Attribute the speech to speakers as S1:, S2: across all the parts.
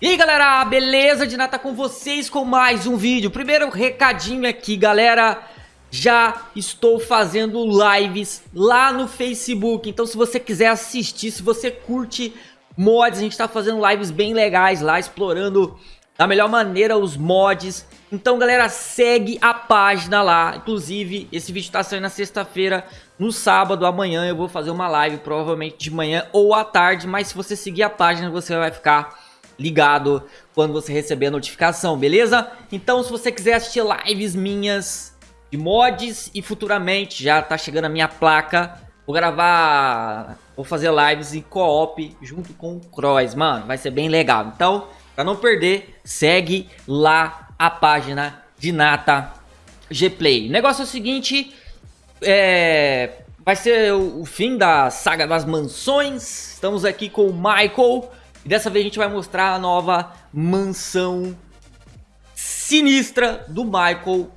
S1: E aí galera, beleza? De nada com vocês com mais um vídeo. Primeiro recadinho aqui galera. Já estou fazendo lives lá no Facebook. Então se você quiser assistir, se você curte mods A gente está fazendo lives bem legais lá Explorando da melhor maneira os mods. Então galera, segue a página lá. Inclusive, esse vídeo está saindo na sexta-feira No sábado, amanhã. Eu vou fazer uma live Provavelmente de manhã ou à tarde. Mas se você seguir a página você vai ficar ligado quando você receber a notificação, beleza? Então se você quiser assistir lives minhas de mods e futuramente já tá chegando a minha placa, vou gravar, vou fazer lives em co-op junto com o Cross, mano, vai ser bem legal. Então, pra não perder, segue lá a página de Nata Gplay. O negócio é o seguinte, é, vai ser o fim da saga das mansões, estamos aqui com o Michael dessa vez a gente vai mostrar a nova mansão sinistra do Michael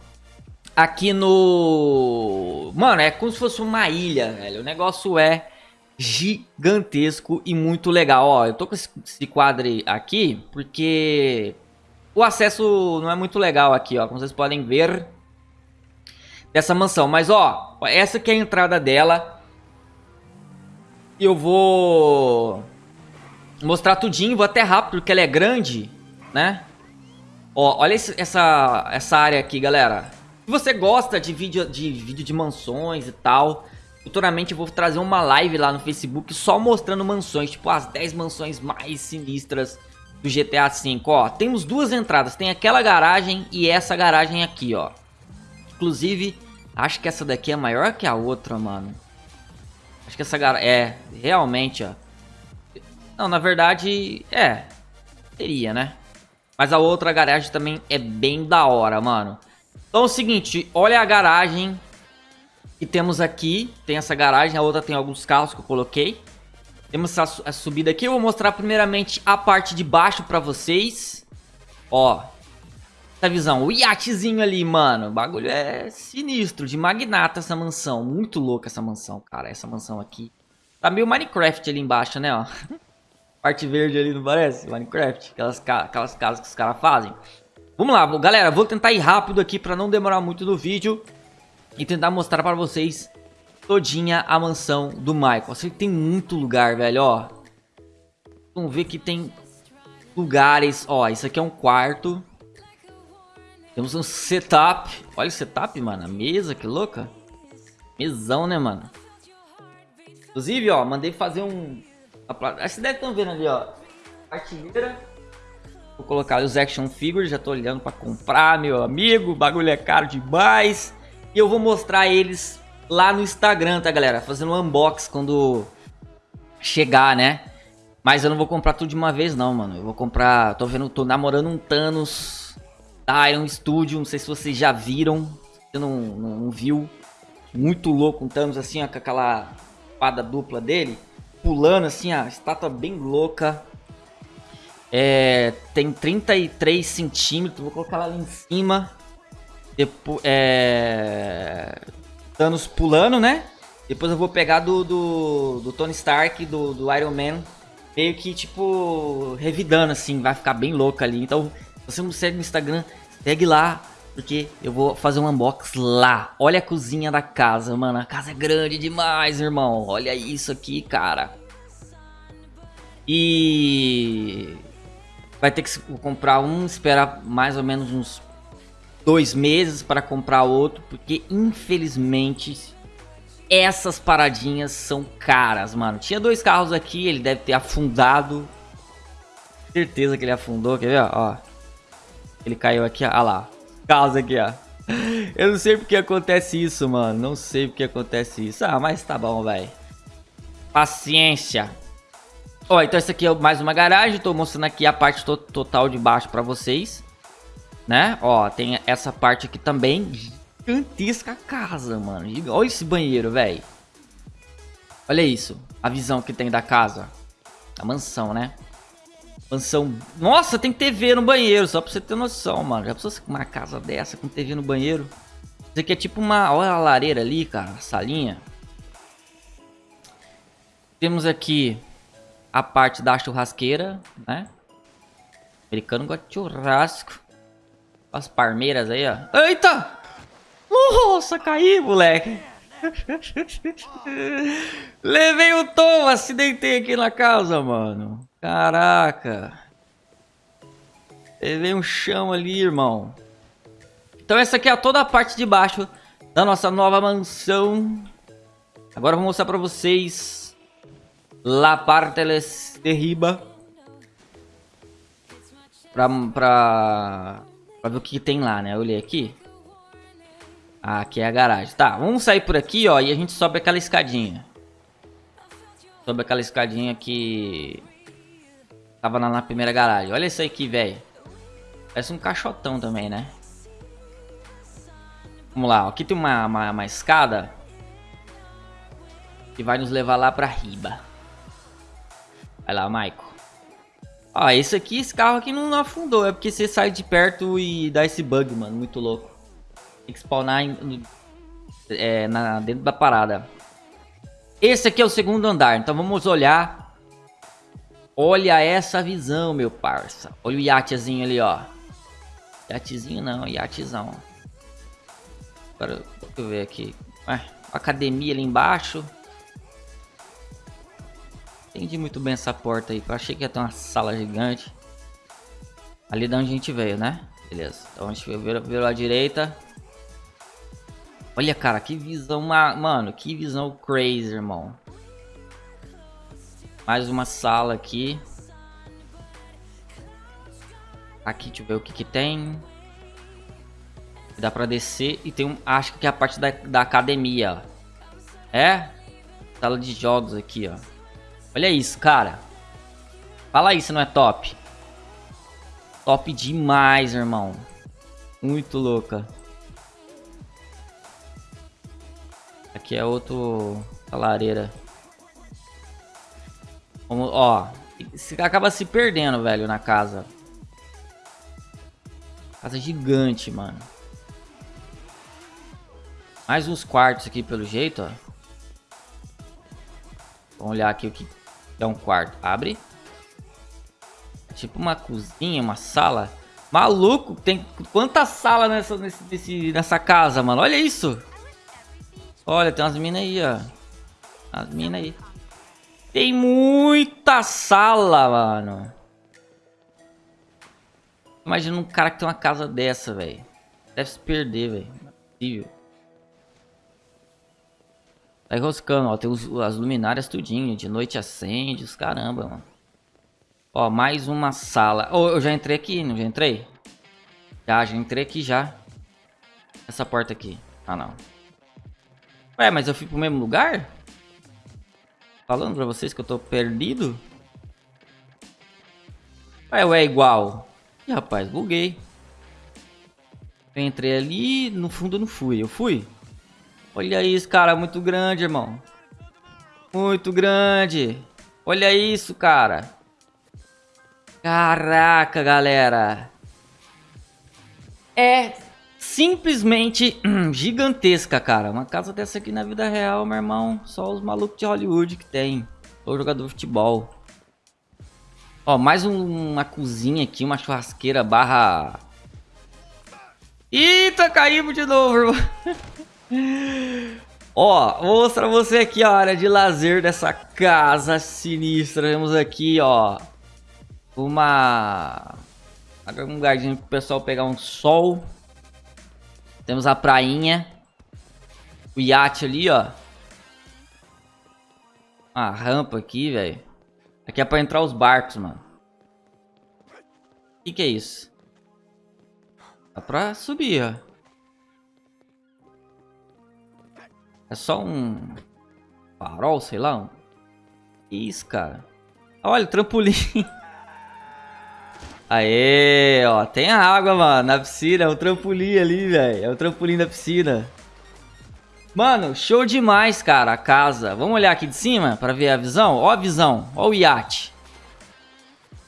S1: aqui no... Mano, é como se fosse uma ilha, velho. O negócio é gigantesco e muito legal. Ó, eu tô com esse quadro aqui porque o acesso não é muito legal aqui, ó. Como vocês podem ver dessa mansão. Mas, ó, essa aqui é a entrada dela. Eu vou mostrar tudinho, vou até rápido porque ela é grande, né? Ó, olha esse, essa, essa área aqui, galera. Se você gosta de vídeo, de vídeo de mansões e tal, futuramente eu vou trazer uma live lá no Facebook só mostrando mansões, tipo as 10 mansões mais sinistras do GTA V, ó. Temos duas entradas, tem aquela garagem e essa garagem aqui, ó. Inclusive, acho que essa daqui é maior que a outra, mano. Acho que essa garagem... É, realmente, ó. Não, na verdade, é. Teria, né? Mas a outra garagem também é bem da hora, mano. Então é o seguinte, olha a garagem que temos aqui. Tem essa garagem, a outra tem alguns carros que eu coloquei. Temos essa, essa subida aqui. Eu vou mostrar primeiramente a parte de baixo pra vocês. Ó, essa visão. O iatezinho ali, mano. O bagulho é sinistro, de magnata essa mansão. Muito louca essa mansão, cara. Essa mansão aqui. Tá meio Minecraft ali embaixo, né, ó. Parte verde ali, não parece? Minecraft. Aquelas, aquelas casas que os caras fazem. Vamos lá, galera. Vou tentar ir rápido aqui pra não demorar muito no vídeo. E tentar mostrar pra vocês todinha a mansão do Michael. Eu tem muito lugar, velho, ó. Vamos ver que tem lugares. Ó, isso aqui é um quarto. Temos um setup. Olha o setup, mano. A mesa, que louca. Mesão, né, mano? Inclusive, ó, mandei fazer um Vocês devem estar vendo ali, ó. Artilheira. Vou colocar os action figures. Já tô olhando para comprar, meu amigo. O bagulho é caro demais. E eu vou mostrar eles lá no Instagram, tá, galera? Fazendo um unbox quando chegar, né? Mas eu não vou comprar tudo de uma vez, não, mano. Eu vou comprar... Tô vendo... Tô namorando um Thanos da Iron Studio. Não sei se vocês já viram. Você não, não, não viu. Muito louco um Thanos assim, ó, com aquela espada dupla dele pulando assim, a estátua bem louca. É, tem 33 centímetros, vou colocar ela ali em cima. Depois, é, Thanos pulando, né? Depois eu vou pegar do, do, do Tony Stark, do, do, Iron Man, meio que tipo revidando assim, vai ficar bem louca ali. Então, se você não segue no Instagram, segue lá, porque eu vou fazer um unbox lá. Olha a cozinha da casa, mano. A casa é grande demais, irmão. Olha isso aqui, cara. E... Vai ter que comprar um, esperar mais ou menos uns dois meses para comprar outro. Porque, infelizmente, essas paradinhas são caras, mano. Tinha dois carros aqui, ele deve ter afundado. Certeza que ele afundou, quer ver, ó. Ele caiu aqui, ó, lá caos aqui, ó. Eu não sei porque acontece isso, mano. Não sei porque acontece isso. Ah, mas tá bom, velho. Paciência. Ó, então essa aqui é mais uma garagem. Tô mostrando aqui a parte to total de baixo pra vocês. Né? Ó, tem essa parte aqui também. Gigantesca casa, mano. Olha esse banheiro, velho. Olha isso. A visão que tem da casa. A mansão, né? Mansão. Nossa, tem TV no banheiro, só pra você ter noção, mano. Já pensou uma casa dessa com TV no banheiro? Isso aqui é tipo uma. Olha a lareira ali, cara, a salinha. Temos aqui a parte da churrasqueira, né? Americano gosta de churrasco. As palmeiras aí, ó. Eita! Nossa, caí, moleque. Levei o tom, acidentei aqui na casa, mano. Caraca. Levei um chão ali, irmão. Então essa aqui é toda a parte de baixo da nossa nova mansão. Agora eu vou mostrar pra vocês La parte de riba. Pra, pra, pra ver o que tem lá, né? Eu olhei aqui. Aqui é a garagem. Tá, vamos sair por aqui, ó, e a gente sobe aquela escadinha. Sobe aquela escadinha que... Tava lá na primeira garagem. Olha isso aqui, velho. Parece um caixotão também, né? Vamos lá, aqui tem uma, uma, uma escada que vai nos levar lá pra riba. Vai lá, Maico. Ó, esse aqui, esse carro aqui não afundou. É porque você sai de perto e dá esse bug, mano. Muito louco. Tem que spawnar em, é, na, dentro da parada. Esse aqui é o segundo andar. Então vamos olhar. Olha essa visão, meu parça. Olha o iatezinho ali, ó. Iatezinho não, iatezão. Agora, deixa eu ver aqui. Ué, academia ali embaixo. Entendi muito bem essa porta aí. Eu achei que ia ter uma sala gigante. Ali da onde a gente veio, né? Beleza. Então a gente virou, virou à direita. Olha, cara, que visão... Mano, que visão crazy, irmão. Mais uma sala aqui. Aqui, deixa eu ver o que que tem. Dá pra descer e tem um... Acho que é a parte da, da academia. É? Sala de jogos aqui, ó. Olha isso, cara. Fala isso, não é top? Top demais, irmão. Muito louca. Aqui é outro... Lareira. Ó. Você acaba se perdendo, velho, na casa. Casa gigante, mano. Mais uns quartos aqui, pelo jeito, ó. Vamos olhar aqui o que é um quarto. Abre. Tipo uma cozinha, uma sala. Maluco, tem quanta sala nessa, nesse, nessa casa, mano. Olha isso. Olha, tem umas minas aí, ó. As minas aí. Tem muita sala, mano. Imagina um cara que tem uma casa dessa, velho. Deve se perder, velho. Tá enroscando, ó. Tem os, as luminárias tudinho. De noite acende, os caramba, mano. Ó, mais uma sala. Oh, eu já entrei aqui, não já entrei? Já, já entrei aqui já. Essa porta aqui. Ah, não. Ué, mas eu fui pro mesmo lugar? Falando pra vocês que eu tô perdido? Ué, ué, igual. Ih, rapaz, buguei. Eu entrei ali, no fundo eu não fui. Eu fui? Olha isso, cara, muito grande, irmão. Muito grande. Olha isso, cara. Caraca, galera. É simplesmente gigantesca, cara. Uma casa dessa aqui na vida real, meu irmão. Só os malucos de Hollywood que tem. Ou jogador de futebol. Ó, mais um, uma cozinha aqui, uma churrasqueira barra... Eita, caímos de novo, irmão. Ó, vou mostrar pra você aqui a área de lazer dessa casa sinistra. Temos aqui, ó, uma... Um lugarzinho pro pessoal pegar um sol. Temos a prainha. O iate ali, ó. Uma rampa aqui, velho. Aqui é pra entrar os barcos, mano. O que, que é isso? Dá pra subir, ó. É só um farol, sei lá. Um... Isso, cara. Olha, trampolim. Aê, ó. Tem água, mano, na piscina. É um trampolim ali, velho. É um trampolim da piscina. Mano, show demais, cara, a casa. Vamos olhar aqui de cima pra ver a visão? Ó a visão. Ó o iate.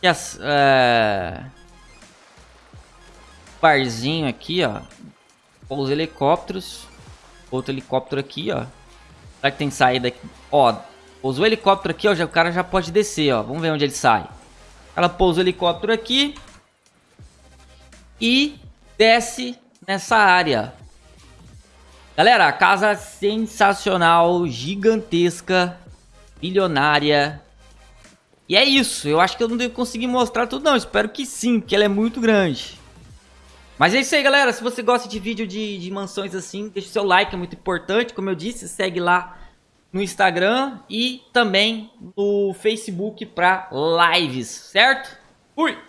S1: Yes, é... Barzinho aqui, ó. Os helicópteros. Outro helicóptero aqui, ó. Será que tem saída aqui? Ó, pousou o helicóptero aqui, ó. Já, o cara já pode descer, ó. Vamos ver onde ele sai. Ela pousa o helicóptero aqui. e desce nessa área. Galera, casa sensacional, gigantesca, bilionária. E é isso, eu acho que eu não devo conseguir mostrar tudo não, espero que sim, porque ela é muito grande. Mas é isso aí, galera, se você gosta de vídeo de, de mansões assim, deixa o seu like, é muito importante, como eu disse, segue lá no Instagram e também no Facebook para lives, certo? Fui!